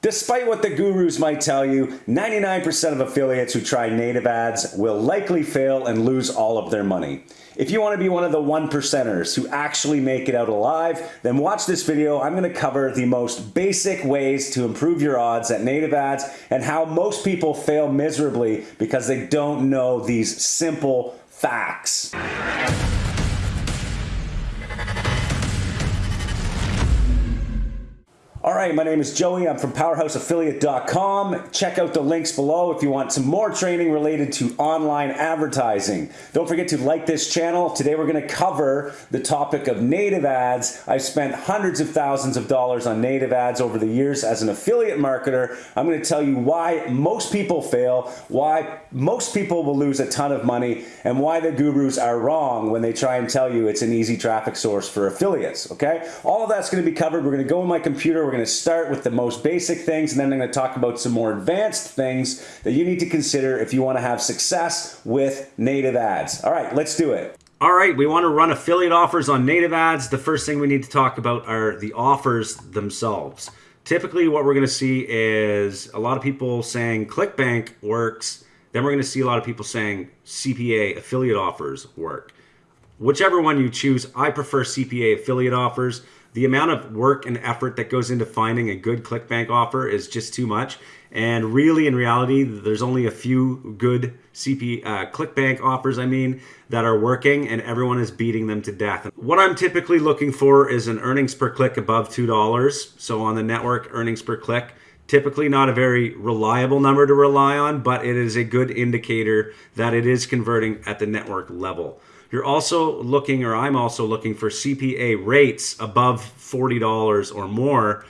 Despite what the gurus might tell you, 99% of affiliates who try native ads will likely fail and lose all of their money. If you want to be one of the one percenters who actually make it out alive, then watch this video. I'm going to cover the most basic ways to improve your odds at native ads and how most people fail miserably because they don't know these simple facts. Right, my name is Joey. I'm from PowerhouseAffiliate.com. Check out the links below if you want some more training related to online advertising. Don't forget to like this channel. Today we're going to cover the topic of native ads. I've spent hundreds of thousands of dollars on native ads over the years as an affiliate marketer. I'm going to tell you why most people fail, why most people will lose a ton of money, and why the gurus are wrong when they try and tell you it's an easy traffic source for affiliates. Okay? All of that's going to be covered. We're going to go in my computer. We're going to start with the most basic things and then I'm going to talk about some more advanced things that you need to consider if you want to have success with native ads. All right, let's do it. All right, we want to run affiliate offers on native ads. The first thing we need to talk about are the offers themselves. Typically, what we're going to see is a lot of people saying ClickBank works. Then we're going to see a lot of people saying CPA affiliate offers work. Whichever one you choose, I prefer CPA affiliate offers the amount of work and effort that goes into finding a good ClickBank offer is just too much. And really, in reality, there's only a few good CP uh, ClickBank offers, I mean, that are working, and everyone is beating them to death. What I'm typically looking for is an earnings per click above $2. So on the network, earnings per click, typically not a very reliable number to rely on, but it is a good indicator that it is converting at the network level. You're also looking, or I'm also looking for CPA rates above $40 or more.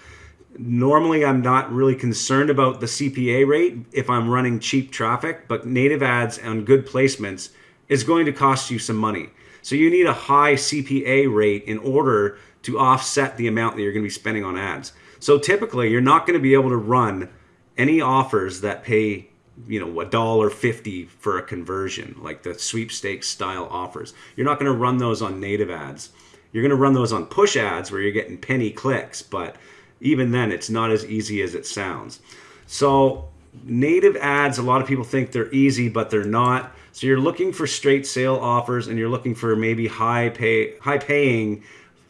Normally, I'm not really concerned about the CPA rate if I'm running cheap traffic, but native ads and good placements is going to cost you some money. So you need a high CPA rate in order to offset the amount that you're going to be spending on ads. So typically, you're not going to be able to run any offers that pay you know a dollar fifty for a conversion like the sweepstakes style offers. You're not going to run those on native ads. You're going to run those on push ads where you're getting penny clicks but even then it's not as easy as it sounds. So native ads a lot of people think they're easy but they're not. So you're looking for straight sale offers and you're looking for maybe high pay high paying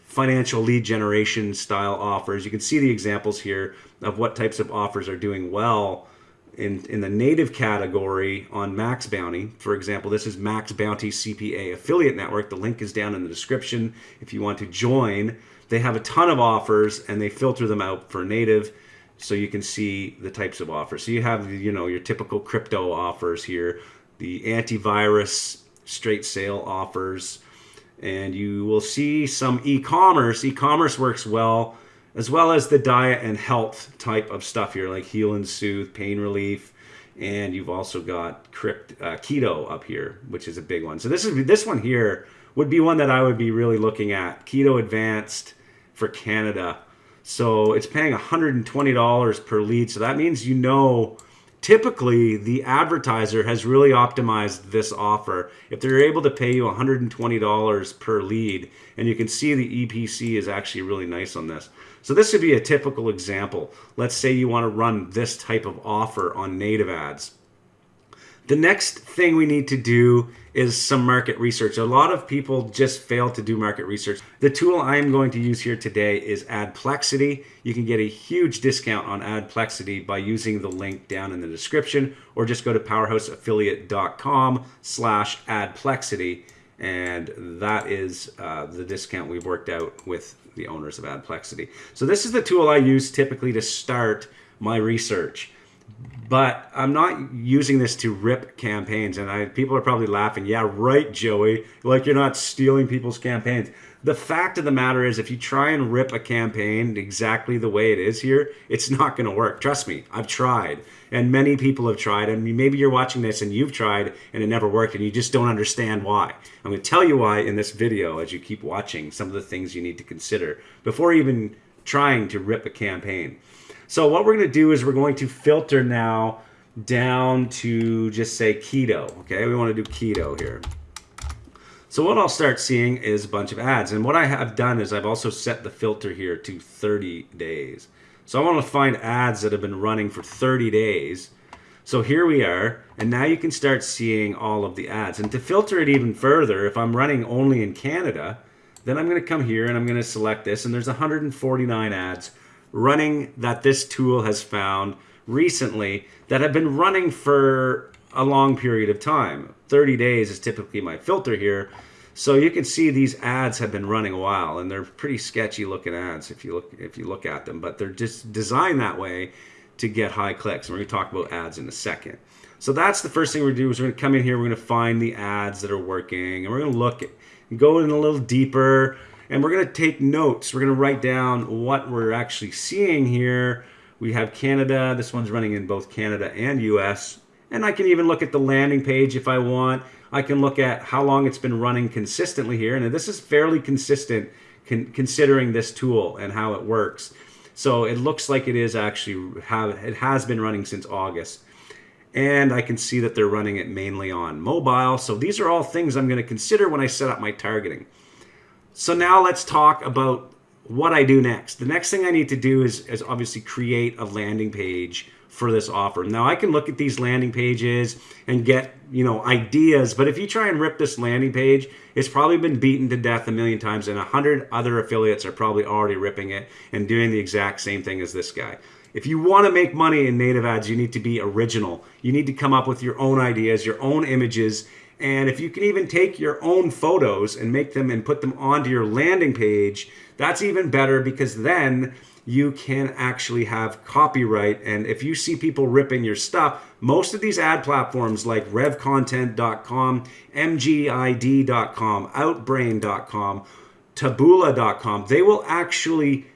financial lead generation style offers. You can see the examples here of what types of offers are doing well in, in the native category on Max Bounty. For example, this is Max Bounty CPA Affiliate Network. The link is down in the description if you want to join. They have a ton of offers and they filter them out for native so you can see the types of offers. So you have, you know, your typical crypto offers here, the antivirus straight sale offers, and you will see some e-commerce. E-commerce works well as well as the diet and health type of stuff here, like heal and soothe, pain relief, and you've also got crypt, uh, keto up here, which is a big one. So this is this one here would be one that I would be really looking at. Keto Advanced for Canada. So it's paying $120 per lead. So that means you know typically the advertiser has really optimized this offer. If they're able to pay you $120 per lead, and you can see the EPC is actually really nice on this. So this would be a typical example. Let's say you want to run this type of offer on native ads. The next thing we need to do is some market research. A lot of people just fail to do market research. The tool I'm going to use here today is Adplexity. You can get a huge discount on Adplexity by using the link down in the description or just go to powerhouseaffiliate.com slash Adplexity and that is uh, the discount we've worked out with the owners of Adplexity. So this is the tool I use typically to start my research. But I'm not using this to rip campaigns, and I, people are probably laughing. Yeah, right, Joey. Like you're not stealing people's campaigns. The fact of the matter is, if you try and rip a campaign exactly the way it is here, it's not going to work. Trust me, I've tried. And many people have tried. And maybe you're watching this and you've tried and it never worked and you just don't understand why. I'm going to tell you why in this video as you keep watching some of the things you need to consider before even trying to rip a campaign. So, what we're going to do is we're going to filter now down to just say keto. Okay, we want to do keto here. So what I'll start seeing is a bunch of ads. And what I have done is I've also set the filter here to 30 days. So I want to find ads that have been running for 30 days. So here we are, and now you can start seeing all of the ads. And to filter it even further, if I'm running only in Canada, then I'm going to come here and I'm going to select this, and there's 149 ads running that this tool has found recently that have been running for a long period of time. 30 days is typically my filter here. So you can see these ads have been running a while and they're pretty sketchy looking ads if you look if you look at them, but they're just designed that way to get high clicks. And we're going to talk about ads in a second. So that's the first thing we're going to do is we're going to come in here, we're going to find the ads that are working and we're going to look at, go in a little deeper and we're going to take notes. We're going to write down what we're actually seeing here. We have Canada. This one's running in both Canada and US. And I can even look at the landing page if I want. I can look at how long it's been running consistently here. And this is fairly consistent con considering this tool and how it works. So it looks like it is actually have it has been running since August. And I can see that they're running it mainly on mobile. So these are all things I'm going to consider when I set up my targeting. So now let's talk about what I do next. The next thing I need to do is, is obviously create a landing page for this offer. Now I can look at these landing pages and get, you know, ideas, but if you try and rip this landing page, it's probably been beaten to death a million times and a hundred other affiliates are probably already ripping it and doing the exact same thing as this guy. If you want to make money in native ads, you need to be original. You need to come up with your own ideas, your own images, and if you can even take your own photos and make them and put them onto your landing page, that's even better because then you can actually have copyright. And if you see people ripping your stuff, most of these ad platforms like revcontent.com, mgid.com, outbrain.com, taboola.com, they will actually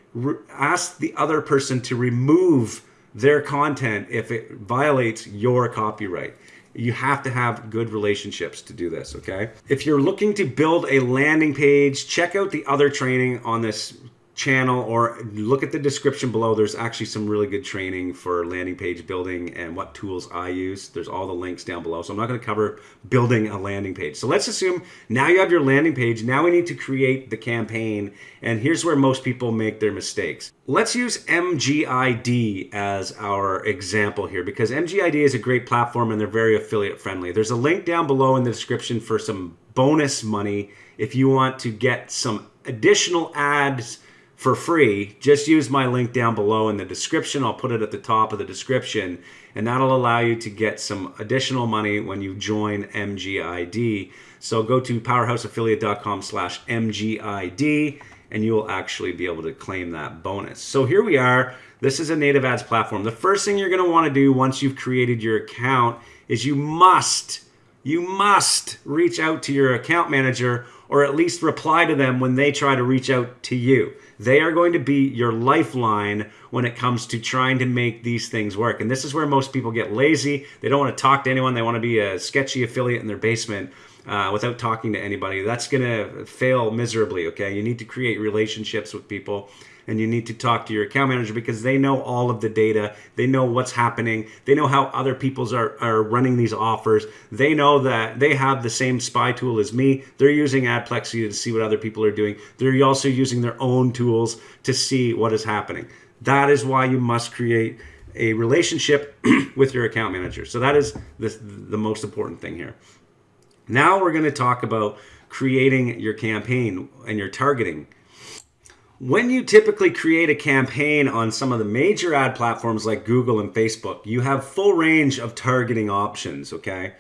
ask the other person to remove their content if it violates your copyright. You have to have good relationships to do this, okay? If you're looking to build a landing page, check out the other training on this channel or look at the description below. There's actually some really good training for landing page building and what tools I use. There's all the links down below. So I'm not going to cover building a landing page. So let's assume now you have your landing page. Now we need to create the campaign. And here's where most people make their mistakes. Let's use MGID as our example here because MGID is a great platform and they're very affiliate friendly. There's a link down below in the description for some bonus money if you want to get some additional ads for free, just use my link down below in the description. I'll put it at the top of the description, and that'll allow you to get some additional money when you join MGID. So go to powerhouseaffiliate.com slash MGID, and you will actually be able to claim that bonus. So here we are. This is a native ads platform. The first thing you're going to want to do once you've created your account is you must, you must reach out to your account manager or at least reply to them when they try to reach out to you. They are going to be your lifeline when it comes to trying to make these things work. And this is where most people get lazy. They don't want to talk to anyone. They want to be a sketchy affiliate in their basement uh, without talking to anybody. That's going to fail miserably, okay? You need to create relationships with people and you need to talk to your account manager because they know all of the data. They know what's happening. They know how other people's are, are running these offers. They know that they have the same spy tool as me. They're using Adplexy to see what other people are doing. They're also using their own tools to see what is happening. That is why you must create a relationship with your account manager. So that is the, the most important thing here. Now we're going to talk about creating your campaign and your targeting when you typically create a campaign on some of the major ad platforms like Google and Facebook, you have full range of targeting options, okay?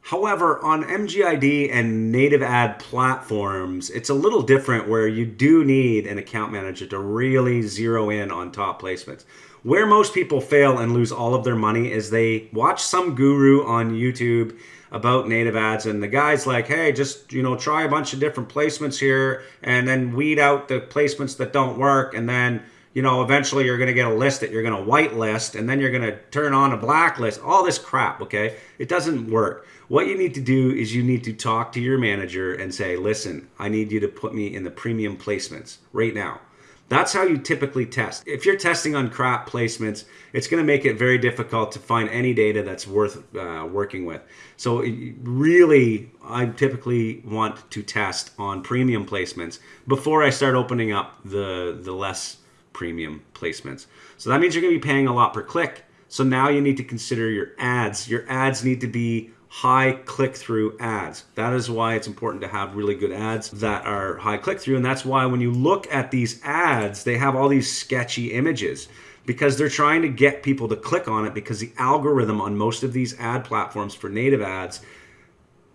However, on MGID and native ad platforms, it's a little different where you do need an account manager to really zero in on top placements. Where most people fail and lose all of their money is they watch some guru on YouTube about native ads and the guy's like hey just you know try a bunch of different placements here and then weed out the placements that don't work and then you know eventually you're going to get a list that you're going to whitelist and then you're going to turn on a blacklist. All this crap okay? It doesn't work. What you need to do is you need to talk to your manager and say listen i need you to put me in the premium placements right now that's how you typically test. If you're testing on crap placements, it's going to make it very difficult to find any data that's worth uh, working with. So really, I typically want to test on premium placements before I start opening up the, the less premium placements. So that means you're going to be paying a lot per click. So now you need to consider your ads. Your ads need to be high click through ads. That is why it's important to have really good ads that are high click through. And that's why when you look at these ads, they have all these sketchy images because they're trying to get people to click on it because the algorithm on most of these ad platforms for native ads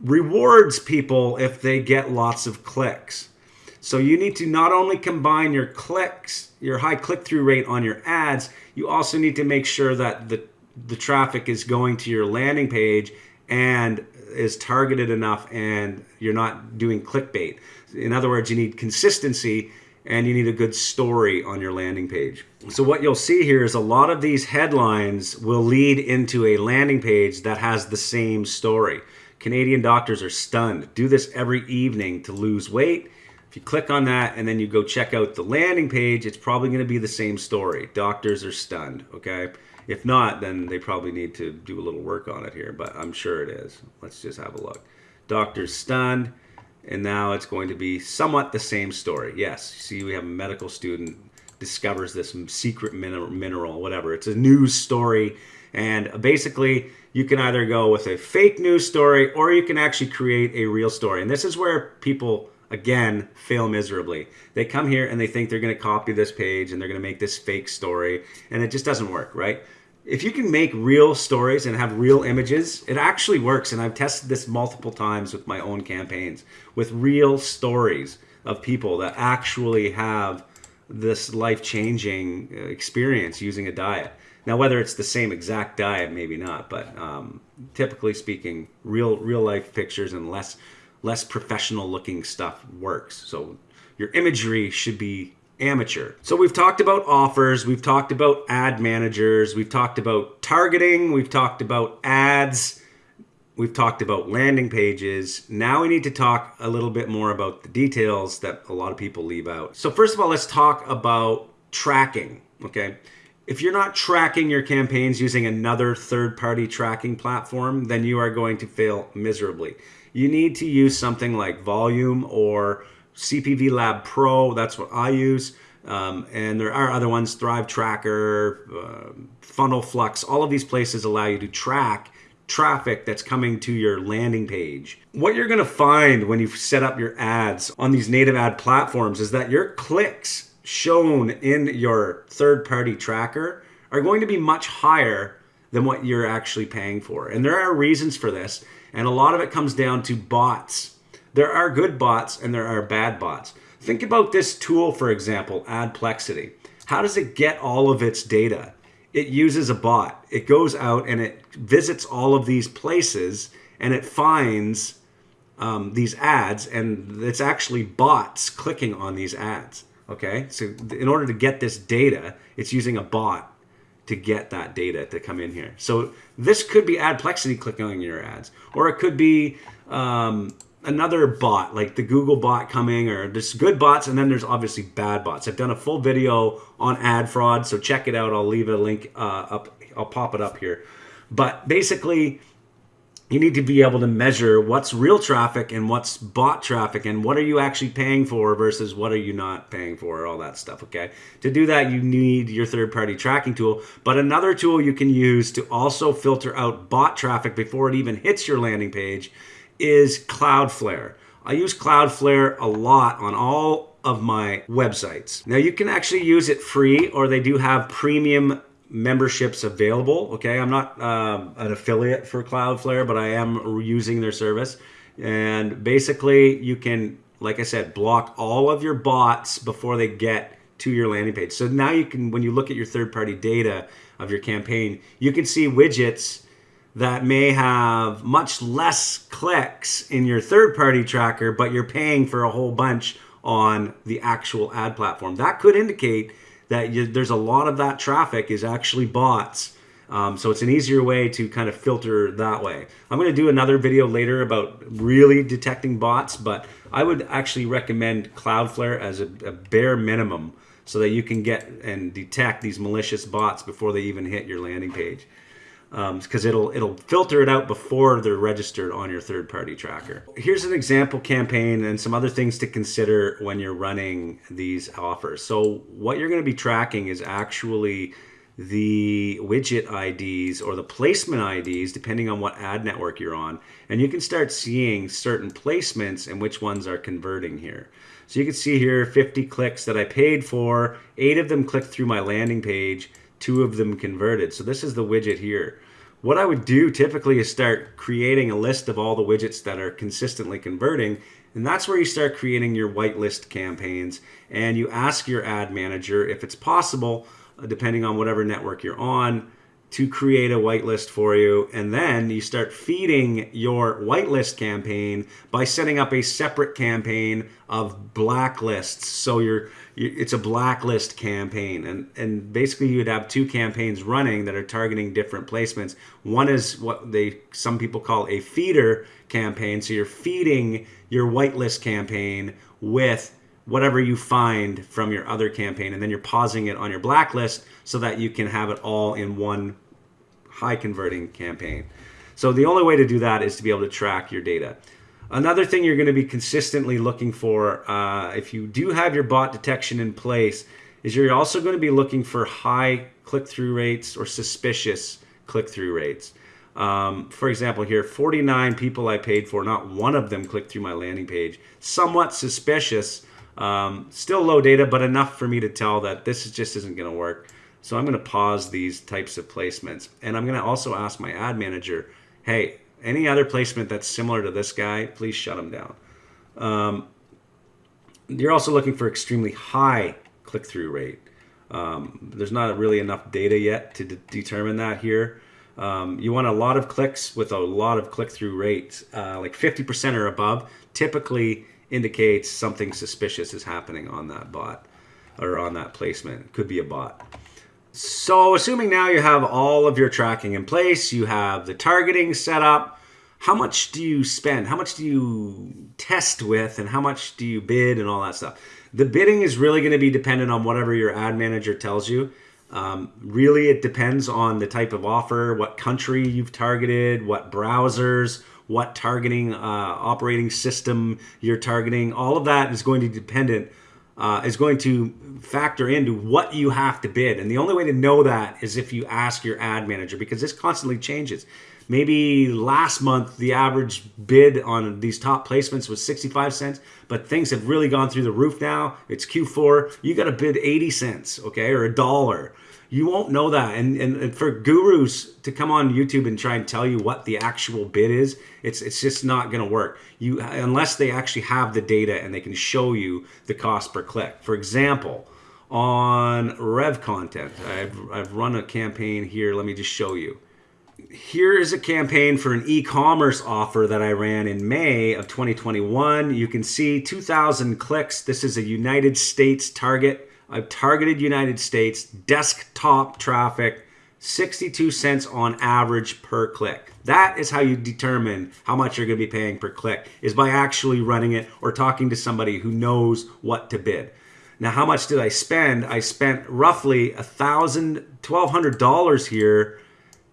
rewards people if they get lots of clicks. So you need to not only combine your clicks, your high click through rate on your ads, you also need to make sure that the the traffic is going to your landing page and is targeted enough and you're not doing clickbait. In other words, you need consistency and you need a good story on your landing page. So what you'll see here is a lot of these headlines will lead into a landing page that has the same story. Canadian doctors are stunned. Do this every evening to lose weight. If you click on that and then you go check out the landing page, it's probably going to be the same story. Doctors are stunned, okay? If not, then they probably need to do a little work on it here, but I'm sure it is. Let's just have a look. Doctor's stunned, and now it's going to be somewhat the same story. Yes, see, we have a medical student discovers this secret mineral, mineral, whatever. It's a news story, and basically, you can either go with a fake news story or you can actually create a real story. And this is where people again fail miserably. They come here and they think they're going to copy this page and they're going to make this fake story and it just doesn't work, right? If you can make real stories and have real images, it actually works. And I've tested this multiple times with my own campaigns with real stories of people that actually have this life changing uh, experience using a diet. Now, whether it's the same exact diet, maybe not, but um, typically speaking, real real life pictures and less less professional looking stuff works. So your imagery should be amateur. So we've talked about offers, we've talked about ad managers, we've talked about targeting, we've talked about ads, we've talked about landing pages. Now we need to talk a little bit more about the details that a lot of people leave out. So first of all, let's talk about tracking, okay? If you're not tracking your campaigns using another third-party tracking platform, then you are going to fail miserably. You need to use something like Voluum or CPV Lab Pro, that's what I use. Um, and there are other ones, Thrive Tracker, uh, Funnel Flux, all of these places allow you to track traffic that's coming to your landing page. What you're gonna find when you set up your ads on these native ad platforms is that your clicks shown in your third party tracker are going to be much higher than what you're actually paying for. And there are reasons for this. And a lot of it comes down to bots there are good bots and there are bad bots. Think about this tool, for example, Adplexity. How does it get all of its data? It uses a bot. It goes out and it visits all of these places and it finds um, these ads and it's actually bots clicking on these ads. Okay, so in order to get this data, it's using a bot to get that data to come in here. So this could be Adplexity clicking on your ads, or it could be um, another bot like the Google bot coming or there's good bots and then there's obviously bad bots. I've done a full video on ad fraud, so check it out. I'll leave a link uh, up. I'll pop it up here. But basically, you need to be able to measure what's real traffic and what's bot traffic and what are you actually paying for versus what are you not paying for all that stuff okay to do that you need your third party tracking tool but another tool you can use to also filter out bot traffic before it even hits your landing page is Cloudflare. I use Cloudflare a lot on all of my websites. Now you can actually use it free or they do have premium memberships available. Okay, I'm not um, an affiliate for Cloudflare, but I am using their service. And basically you can, like I said, block all of your bots before they get to your landing page. So now you can, when you look at your third party data of your campaign, you can see widgets that may have much less clicks in your third party tracker, but you're paying for a whole bunch on the actual ad platform. That could indicate that you, there's a lot of that traffic is actually bots. Um, so it's an easier way to kind of filter that way. I'm going to do another video later about really detecting bots, but I would actually recommend Cloudflare as a, a bare minimum so that you can get and detect these malicious bots before they even hit your landing page. Because um, it'll it'll filter it out before they're registered on your third party tracker. Here's an example campaign and some other things to consider when you're running these offers. So what you're going to be tracking is actually the widget IDs or the placement IDs, depending on what ad network you're on. And you can start seeing certain placements and which ones are converting here. So you can see here 50 clicks that I paid for, eight of them clicked through my landing page, two of them converted. So this is the widget here. What I would do typically is start creating a list of all the widgets that are consistently converting. And that's where you start creating your whitelist campaigns. And you ask your ad manager if it's possible, uh, depending on whatever network you're on, to create a whitelist for you. And then you start feeding your whitelist campaign by setting up a separate campaign of blacklists. So you're, it's a blacklist campaign. And, and basically you'd have two campaigns running that are targeting different placements. One is what they, some people call a feeder campaign. So you're feeding your whitelist campaign with whatever you find from your other campaign and then you're pausing it on your blacklist so that you can have it all in one high converting campaign. So the only way to do that is to be able to track your data. Another thing you're going to be consistently looking for uh, if you do have your bot detection in place is you're also going to be looking for high click-through rates or suspicious click-through rates. Um, for example, here, 49 people I paid for, not one of them clicked through my landing page. Somewhat suspicious, um, still low data, but enough for me to tell that this just isn't going to work. So I'm going to pause these types of placements. And I'm going to also ask my ad manager, hey, any other placement that's similar to this guy, please shut them down. Um, you're also looking for extremely high click-through rate. Um, there's not really enough data yet to de determine that here. Um, you want a lot of clicks with a lot of click-through rates, uh, like 50% or above. Typically, indicates something suspicious is happening on that bot or on that placement. It could be a bot. So assuming now you have all of your tracking in place, you have the targeting set up, how much do you spend? How much do you test with and how much do you bid and all that stuff? The bidding is really going to be dependent on whatever your ad manager tells you. Um, really, it depends on the type of offer, what country you've targeted, what browsers, what targeting uh, operating system you're targeting. All of that is going to be dependent, uh, is going to factor into what you have to bid. And the only way to know that is if you ask your ad manager because this constantly changes. Maybe last month the average bid on these top placements was 65 cents, but things have really gone through the roof now. It's Q4. You got to bid 80 cents, okay, or a dollar you won't know that. And, and, and, for gurus to come on YouTube and try and tell you what the actual bid is, it's it's just not going to work. You unless they actually have the data and they can show you the cost per click. For example, on Rev Content, I've I've run a campaign here. Let me just show you. Here is a campaign for an e-commerce offer that I ran in May of 2021. You can see 2,000 clicks. This is a United States target I've targeted United States desktop traffic 62 cents on average per click. That is how you determine how much you're going to be paying per click is by actually running it or talking to somebody who knows what to bid. Now, how much did I spend? I spent roughly a thousand, twelve hundred dollars here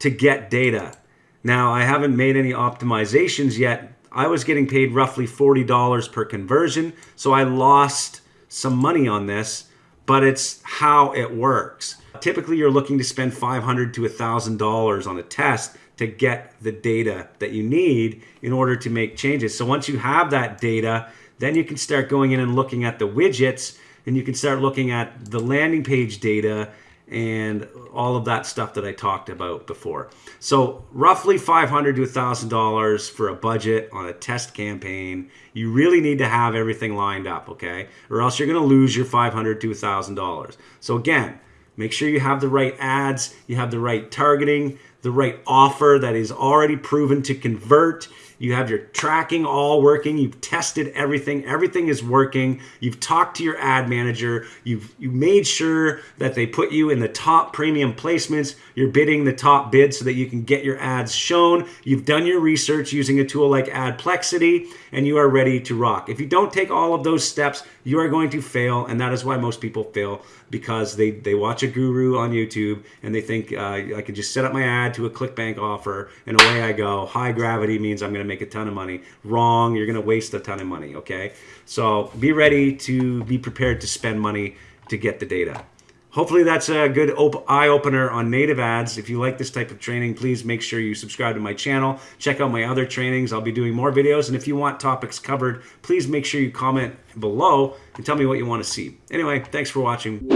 to get data. Now, I haven't made any optimizations yet. I was getting paid roughly $40 per conversion, so I lost some money on this but it's how it works. Typically, you're looking to spend $500 to $1,000 on a test to get the data that you need in order to make changes. So once you have that data, then you can start going in and looking at the widgets and you can start looking at the landing page data and all of that stuff that I talked about before. So roughly 500 to $1,000 for a budget on a test campaign. You really need to have everything lined up, okay? Or else you're gonna lose your 500 to $1,000. So again, make sure you have the right ads, you have the right targeting, the right offer that is already proven to convert, you have your tracking all working. You've tested everything. Everything is working. You've talked to your ad manager. You've you made sure that they put you in the top premium placements. You're bidding the top bid so that you can get your ads shown. You've done your research using a tool like Adplexity and you are ready to rock. If you don't take all of those steps, you are going to fail. And that is why most people fail because they, they watch a guru on YouTube and they think uh, I can just set up my ad, to a ClickBank offer, and away I go. High gravity means I'm going to make a ton of money. Wrong, you're going to waste a ton of money, okay? So be ready to be prepared to spend money to get the data. Hopefully that's a good op- eye opener on native ads. If you like this type of training, please make sure you subscribe to my channel. Check out my other trainings. I'll be doing more videos. And if you want topics covered, please make sure you comment below and tell me what you want to see. Anyway, thanks for watching.